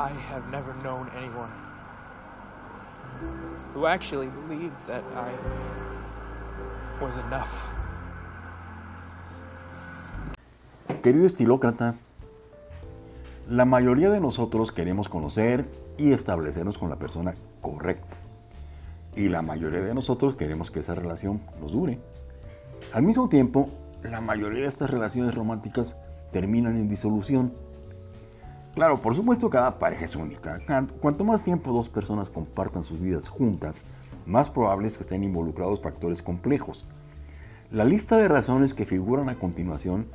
I never known anyone who actually believed that I was enough. Querido estilócrata, la mayoría de nosotros queremos conocer y establecernos con la persona correcta. Y la mayoría de nosotros queremos que esa relación nos dure. Al mismo tiempo, la mayoría de estas relaciones románticas terminan en disolución. Claro, por supuesto cada pareja es única. Cuanto más tiempo dos personas compartan sus vidas juntas, más probable es que estén involucrados factores complejos. La lista de razones que figuran a continuación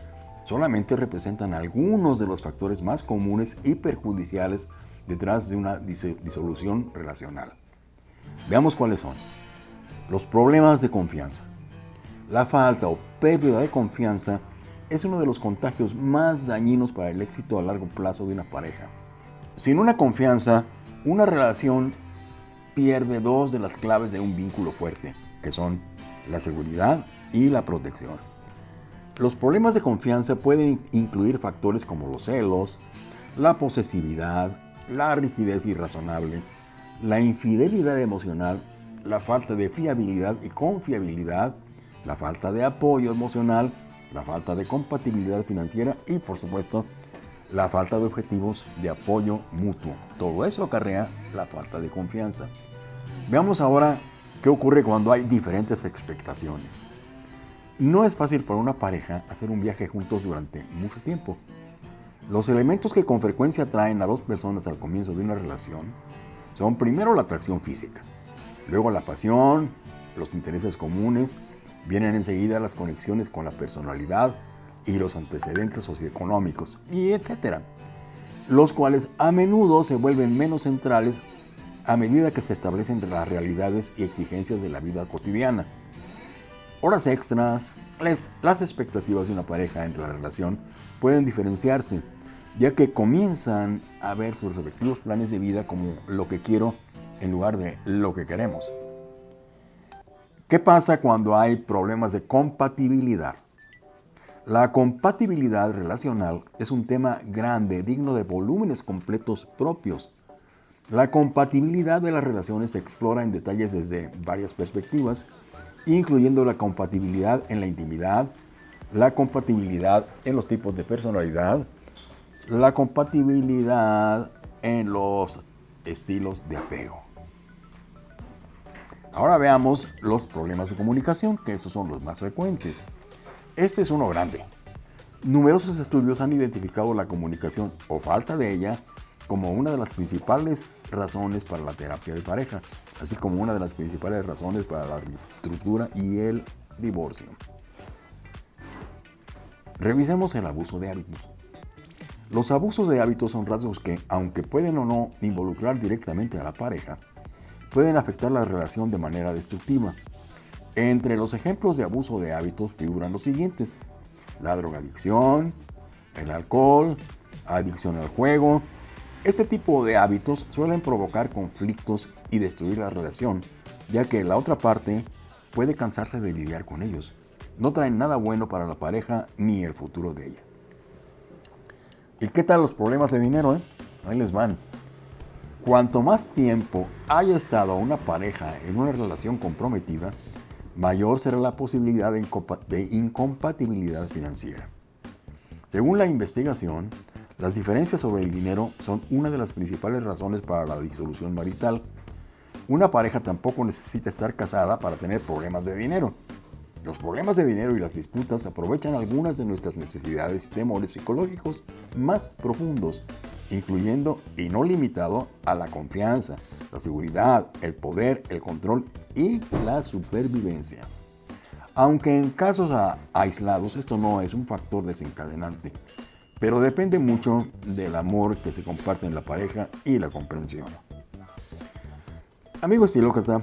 solamente representan algunos de los factores más comunes y perjudiciales detrás de una disolución relacional. Veamos cuáles son. Los problemas de confianza. La falta o pérdida de confianza es uno de los contagios más dañinos para el éxito a largo plazo de una pareja. Sin una confianza, una relación pierde dos de las claves de un vínculo fuerte, que son la seguridad y la protección. Los problemas de confianza pueden incluir factores como los celos, la posesividad, la rigidez irrazonable, la infidelidad emocional, la falta de fiabilidad y confiabilidad, la falta de apoyo emocional, la falta de compatibilidad financiera y, por supuesto, la falta de objetivos de apoyo mutuo. Todo eso acarrea la falta de confianza. Veamos ahora qué ocurre cuando hay diferentes expectaciones. No es fácil para una pareja hacer un viaje juntos durante mucho tiempo. Los elementos que con frecuencia atraen a dos personas al comienzo de una relación son primero la atracción física, luego la pasión, los intereses comunes, vienen enseguida las conexiones con la personalidad y los antecedentes socioeconómicos, y etcétera, los cuales a menudo se vuelven menos centrales a medida que se establecen las realidades y exigencias de la vida cotidiana horas extras, las expectativas de una pareja en la relación pueden diferenciarse, ya que comienzan a ver sus respectivos planes de vida como lo que quiero en lugar de lo que queremos. ¿Qué pasa cuando hay problemas de compatibilidad? La compatibilidad relacional es un tema grande, digno de volúmenes completos propios. La compatibilidad de las relaciones se explora en detalles desde varias perspectivas, incluyendo la compatibilidad en la intimidad, la compatibilidad en los tipos de personalidad, la compatibilidad en los estilos de apego. Ahora veamos los problemas de comunicación, que esos son los más frecuentes. Este es uno grande. Numerosos estudios han identificado la comunicación o falta de ella como una de las principales razones para la terapia de pareja, así como una de las principales razones para la ruptura y el divorcio. Revisemos el abuso de hábitos. Los abusos de hábitos son rasgos que, aunque pueden o no involucrar directamente a la pareja, pueden afectar la relación de manera destructiva. Entre los ejemplos de abuso de hábitos figuran los siguientes. La drogadicción, el alcohol, adicción al juego, este tipo de hábitos suelen provocar conflictos y destruir la relación, ya que la otra parte puede cansarse de lidiar con ellos. No traen nada bueno para la pareja ni el futuro de ella. ¿Y qué tal los problemas de dinero? Eh? Ahí les van. Cuanto más tiempo haya estado una pareja en una relación comprometida, mayor será la posibilidad de incompatibilidad financiera. Según la investigación, las diferencias sobre el dinero son una de las principales razones para la disolución marital. Una pareja tampoco necesita estar casada para tener problemas de dinero. Los problemas de dinero y las disputas aprovechan algunas de nuestras necesidades y temores psicológicos más profundos, incluyendo y no limitado a la confianza, la seguridad, el poder, el control y la supervivencia. Aunque en casos aislados esto no es un factor desencadenante, pero depende mucho del amor que se comparte en la pareja y la comprensión. Amigo estilócrata,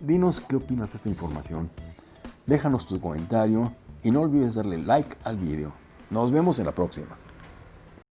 dinos qué opinas de esta información. Déjanos tu comentario y no olvides darle like al video. Nos vemos en la próxima.